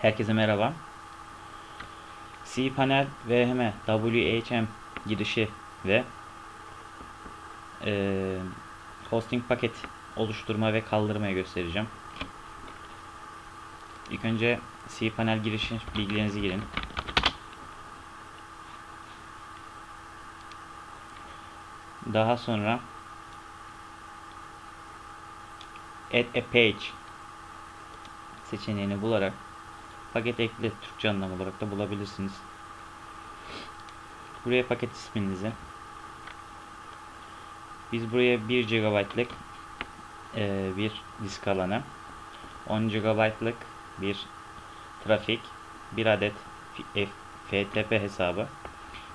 Herkese merhaba. cPanel VM WHM girişi ve e, hosting paket oluşturma ve kaldırmayı göstereceğim. İlk önce cPanel girişi bilgilerinizi girin. Daha sonra add a page seçeneğini bularak paket ekle Türkçe anlamı olarak da bulabilirsiniz. Buraya paket isminizi biz buraya 1 GB'lık e, bir disk alanı 10 GB'lık bir trafik bir adet FTP hesabı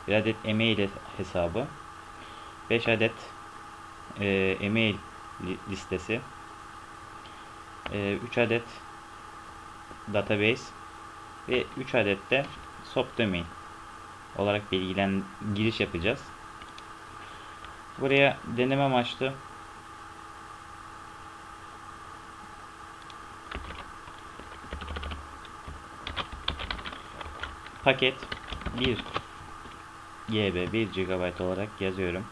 bir adet e-mail hesabı 5 adet e, e-mail listesi 3 adet database ve 3 adet de subdomain olarak bilgilen giriş yapacağız. Buraya deneme amaçlı paket 1 GB 1 GB olarak yazıyorum.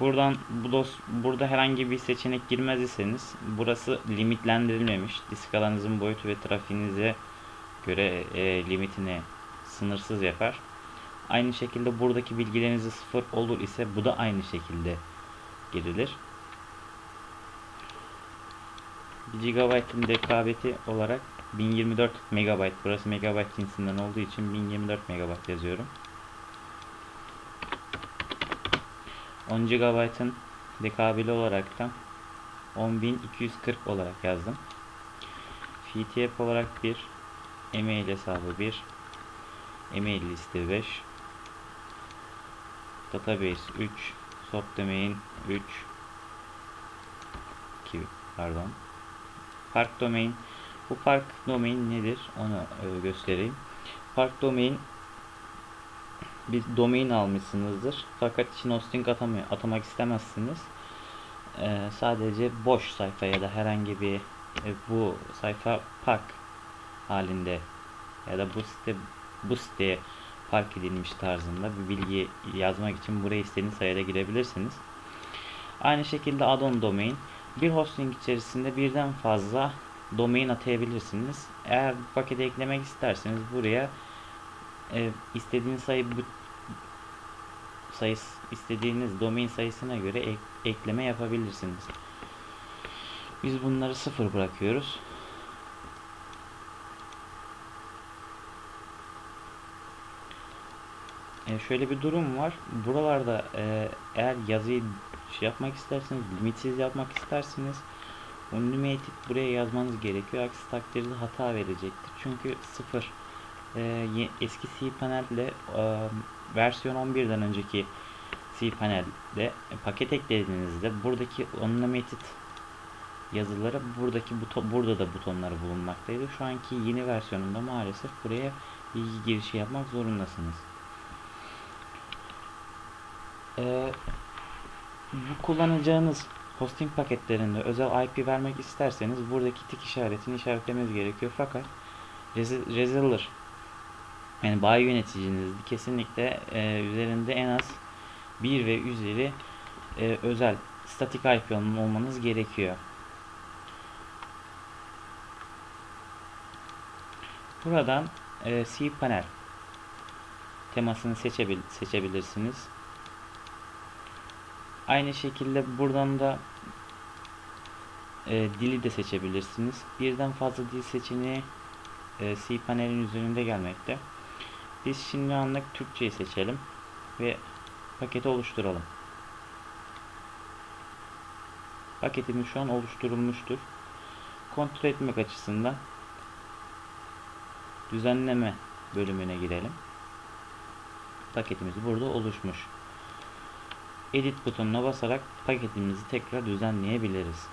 Buradan bu dos burada herhangi bir seçenek girmez iseniz burası limitlendirilmemiş. Disk alanınızın boyutu ve trafiğinize göre e, limitini sınırsız yapar. Aynı şekilde buradaki bilgileriniz sıfır olur ise bu da aynı şekilde girilir. 1 GB'ın dekabeti olarak 1024 MB. Burası megabayt cinsinden olduğu için 1024 MB yazıyorum. 10 GB'ın dekabeli olarak da 10240 olarak yazdım. FTP olarak bir email hesabı 1 email liste 5 database 3 subdomain 3 2 pardon park domain bu park domain nedir onu e, göstereyim park domain bir domain almışsınızdır. Fakat için hosting atamıyor, atamak istemezsiniz. Ee, sadece boş sayfa ya da herhangi bir e, bu sayfa park halinde ya da bu site bu siteye park edilmiş tarzında bir bilgi yazmak için buraya istediğiniz sayıda girebilirsiniz. Aynı şekilde add-on domain bir hosting içerisinde birden fazla domain atayabilirsiniz. Eğer bu paketi eklemek isterseniz buraya e, istediğiniz sayı bu sayısı istediğiniz domain sayısına göre ek, ekleme yapabilirsiniz. Biz bunları sıfır bırakıyoruz. E şöyle bir durum var. Buralarda e, eğer yazıyı şey yapmak isterseniz, limitsiz yapmak isterseniz unlimited buraya yazmanız gerekiyor. Aksi takdirde hata verecektir. Çünkü sıfır e, eski cPanel ile e, versiyon 11'den önceki cPanel'de e, paket eklediğinizde buradaki unlimited yazıları buradaki buton burada da butonları bulunmaktaydı. Şu anki yeni versiyonunda maalesef buraya bilgi girişi yapmak zorundasınız. Ee, bu kullanacağınız hosting paketlerinde özel IP vermek isterseniz buradaki tik işaretini işaretlemeniz gerekiyor. Fakat Reseller yani bayi yöneticiniz kesinlikle e, üzerinde en az 1 ve üzeri e, özel statik IP olmanız gerekiyor. Buradan e, cPanel temasını seçebil seçebilirsiniz. Aynı şekilde buradan da e, dili de seçebilirsiniz. Birden fazla dil seçeneği e, cPanel'in üzerinde gelmekte. Biz şimdi anlık Türkçeyi seçelim ve paketi oluşturalım. Paketimiz şu an oluşturulmuştur. Kontrol etmek açısından düzenleme bölümüne girelim. Paketimiz burada oluşmuş. Edit butonuna basarak paketimizi tekrar düzenleyebiliriz.